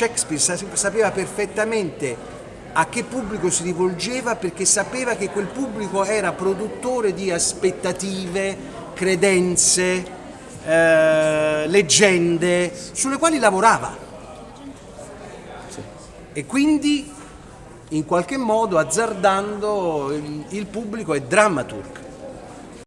Shakespeare sapeva perfettamente a che pubblico si rivolgeva perché sapeva che quel pubblico era produttore di aspettative, credenze, eh, leggende sulle quali lavorava. E quindi in qualche modo azzardando il, il pubblico è drammaturg